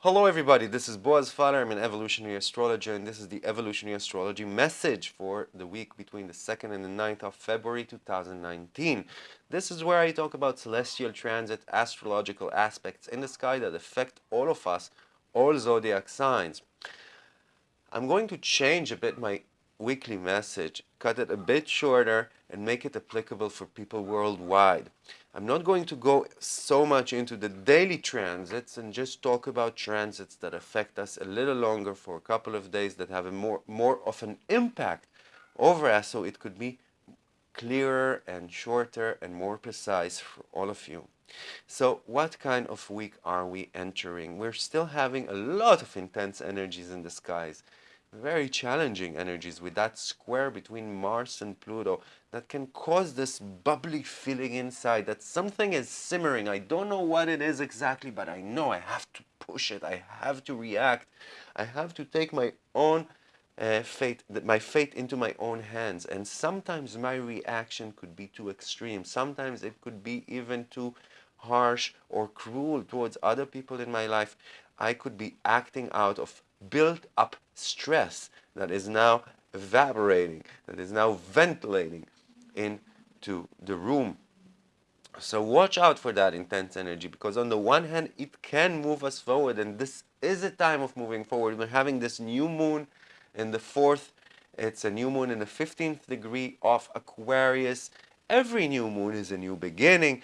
Hello everybody, this is Boaz Faller. I'm an evolutionary astrologer and this is the evolutionary astrology message for the week between the 2nd and the 9th of February 2019. This is where I talk about celestial transit, astrological aspects in the sky that affect all of us, all zodiac signs. I'm going to change a bit my weekly message, cut it a bit shorter and make it applicable for people worldwide. I'm not going to go so much into the daily transits and just talk about transits that affect us a little longer for a couple of days that have a more, more of an impact over us so it could be clearer and shorter and more precise for all of you. So what kind of week are we entering? We're still having a lot of intense energies in the skies very challenging energies with that square between Mars and Pluto that can cause this bubbly feeling inside that something is simmering. I don't know what it is exactly, but I know I have to push it. I have to react. I have to take my own uh, fate, my fate into my own hands. And sometimes my reaction could be too extreme. Sometimes it could be even too harsh or cruel towards other people in my life. I could be acting out of built up stress that is now evaporating, that is now ventilating into the room. So watch out for that intense energy because on the one hand, it can move us forward and this is a time of moving forward. We're having this new moon in the fourth, it's a new moon in the 15th degree of Aquarius. Every new moon is a new beginning,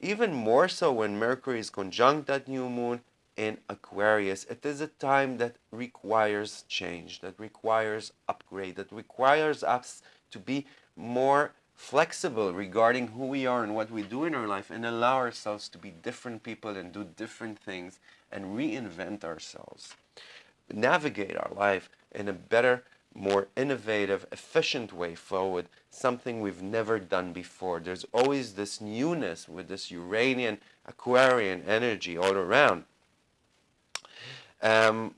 even more so when Mercury is conjunct that new moon in Aquarius. It is a time that requires change, that requires upgrade, that requires us to be more flexible regarding who we are and what we do in our life and allow ourselves to be different people and do different things and reinvent ourselves. Navigate our life in a better, more innovative, efficient way forward, something we've never done before. There's always this newness with this Uranian, Aquarian energy all around. Um,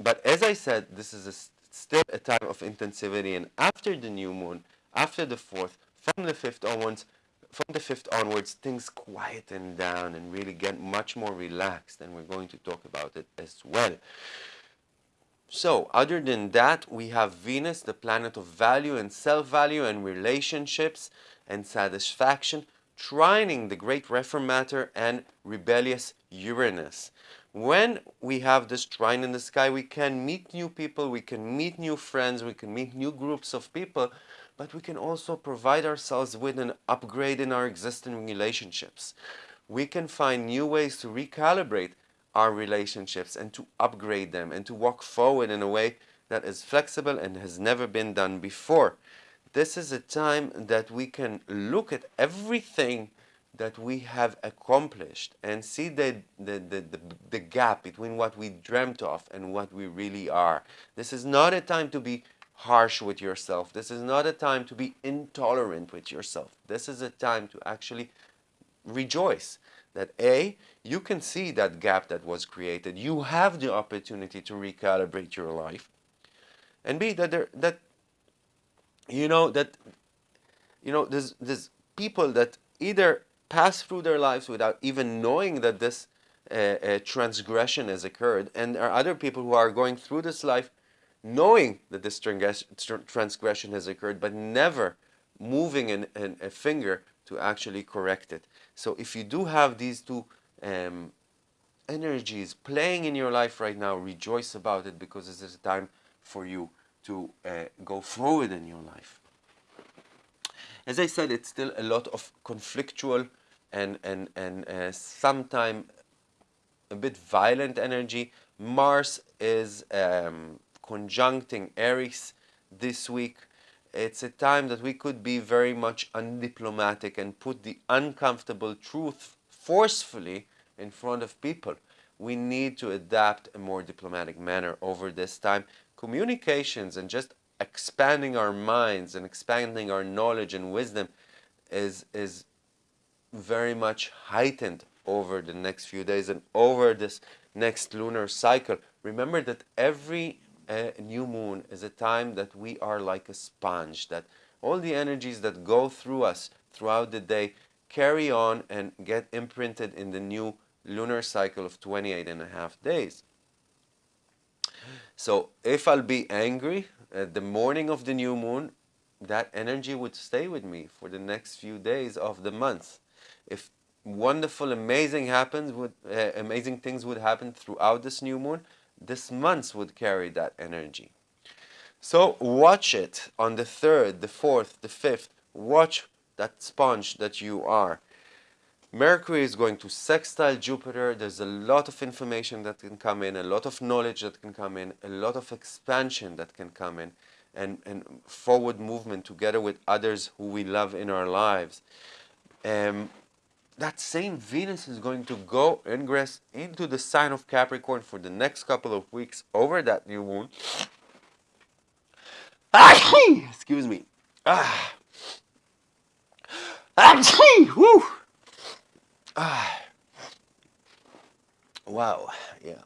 but as I said, this is a, still a time of intensivity, and after the new moon, after the fourth, from the fifth onwards, from the fifth onwards, things quieten down and really get much more relaxed, and we're going to talk about it as well. So, other than that, we have Venus, the planet of value and self-value and relationships and satisfaction, trining the great reformator and rebellious Uranus. When we have this trine in the sky, we can meet new people, we can meet new friends, we can meet new groups of people, but we can also provide ourselves with an upgrade in our existing relationships. We can find new ways to recalibrate our relationships and to upgrade them and to walk forward in a way that is flexible and has never been done before. This is a time that we can look at everything that we have accomplished and see the, the, the, the, the gap between what we dreamt of and what we really are. This is not a time to be harsh with yourself. This is not a time to be intolerant with yourself. This is a time to actually rejoice that A, you can see that gap that was created. You have the opportunity to recalibrate your life. And B, that there, that, you know, that, you know, there's, there's people that either pass through their lives without even knowing that this uh, uh, transgression has occurred. And there are other people who are going through this life knowing that this transgression has occurred, but never moving an, an, a finger to actually correct it. So if you do have these two um, energies playing in your life right now, rejoice about it because this is a time for you to uh, go forward in your life. As I said, it's still a lot of conflictual and, and, and uh, sometimes a bit violent energy. Mars is um, conjuncting Aries this week. It's a time that we could be very much undiplomatic and put the uncomfortable truth forcefully in front of people. We need to adapt a more diplomatic manner over this time. Communications and just expanding our minds and expanding our knowledge and wisdom is, is very much heightened over the next few days and over this next lunar cycle. Remember that every uh, new moon is a time that we are like a sponge, that all the energies that go through us throughout the day carry on and get imprinted in the new lunar cycle of 28 and a half days. So if I'll be angry at the morning of the new moon, that energy would stay with me for the next few days of the month. If wonderful, amazing happens, would uh, amazing things would happen throughout this new moon, this month would carry that energy. So watch it on the third, the fourth, the fifth. Watch that sponge that you are. Mercury is going to sextile Jupiter. There's a lot of information that can come in, a lot of knowledge that can come in, a lot of expansion that can come in, and, and forward movement together with others who we love in our lives. Um, that same Venus is going to go ingress into the sign of Capricorn for the next couple of weeks over that new moon. Excuse me. Ah. Woo. Ah. Wow, yeah.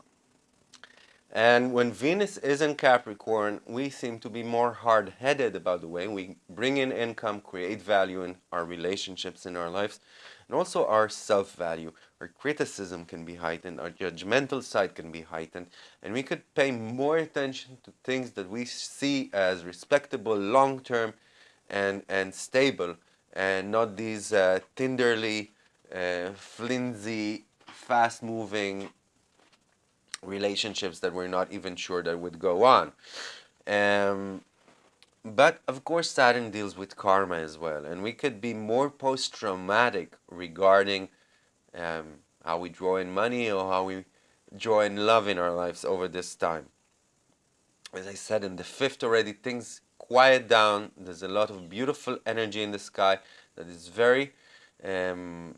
And when Venus is in Capricorn, we seem to be more hard-headed about the way we bring in income, create value in our relationships in our lives, and also our self-value. Our criticism can be heightened, our judgmental side can be heightened, and we could pay more attention to things that we see as respectable, long-term, and, and stable, and not these uh, tinderly, uh, flimsy, fast-moving relationships that we're not even sure that would go on. Um, but of course, Saturn deals with karma as well, and we could be more post-traumatic regarding um, how we draw in money or how we draw in love in our lives over this time. As I said, in the fifth already, things quiet down. There's a lot of beautiful energy in the sky that is very um,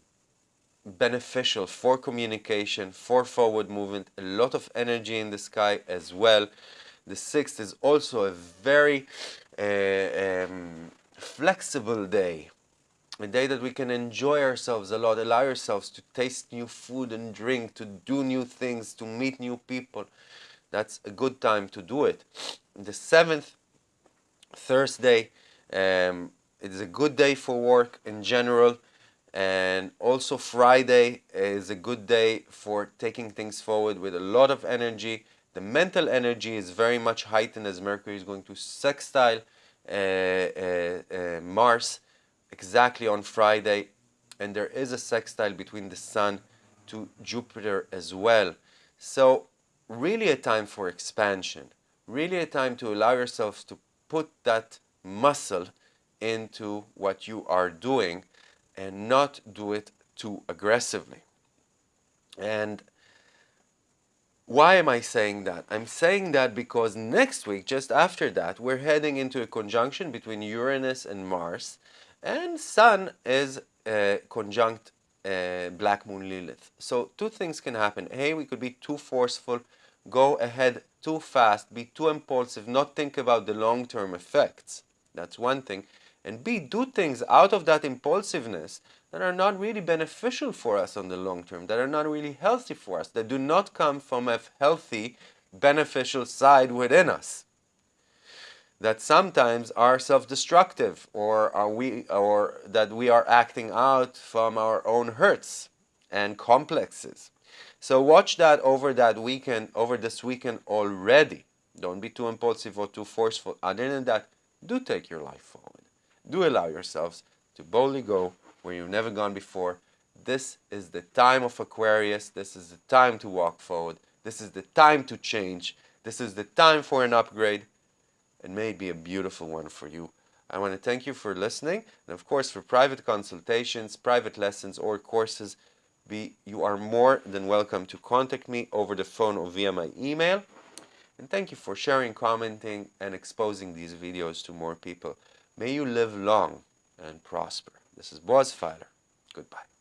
beneficial for communication, for forward movement, a lot of energy in the sky as well. The sixth is also a very uh, um, flexible day, a day that we can enjoy ourselves a lot, allow ourselves to taste new food and drink, to do new things, to meet new people. That's a good time to do it. The seventh, Thursday, um, it is a good day for work in general and also Friday is a good day for taking things forward with a lot of energy. The mental energy is very much heightened as Mercury is going to sextile uh, uh, uh, Mars exactly on Friday and there is a sextile between the Sun to Jupiter as well. So really a time for expansion, really a time to allow yourselves to put that muscle into what you are doing and not do it too aggressively. And why am I saying that? I'm saying that because next week, just after that, we're heading into a conjunction between Uranus and Mars, and Sun is uh, conjunct uh, Black Moon Lilith. So two things can happen. Hey, we could be too forceful, go ahead too fast, be too impulsive, not think about the long-term effects. That's one thing and B, do things out of that impulsiveness that are not really beneficial for us on the long term, that are not really healthy for us, that do not come from a healthy, beneficial side within us. That sometimes are self-destructive or are we or that we are acting out from our own hurts and complexes. So watch that over that weekend, over this weekend already. Don't be too impulsive or too forceful. Other than that, do take your life forward do allow yourselves to boldly go where you've never gone before. This is the time of Aquarius. This is the time to walk forward. This is the time to change. This is the time for an upgrade. and may be a beautiful one for you. I want to thank you for listening. And of course, for private consultations, private lessons, or courses, be, you are more than welcome to contact me over the phone or via my email. And thank you for sharing, commenting, and exposing these videos to more people. May you live long and prosper. This is Boaz Feiler. Goodbye.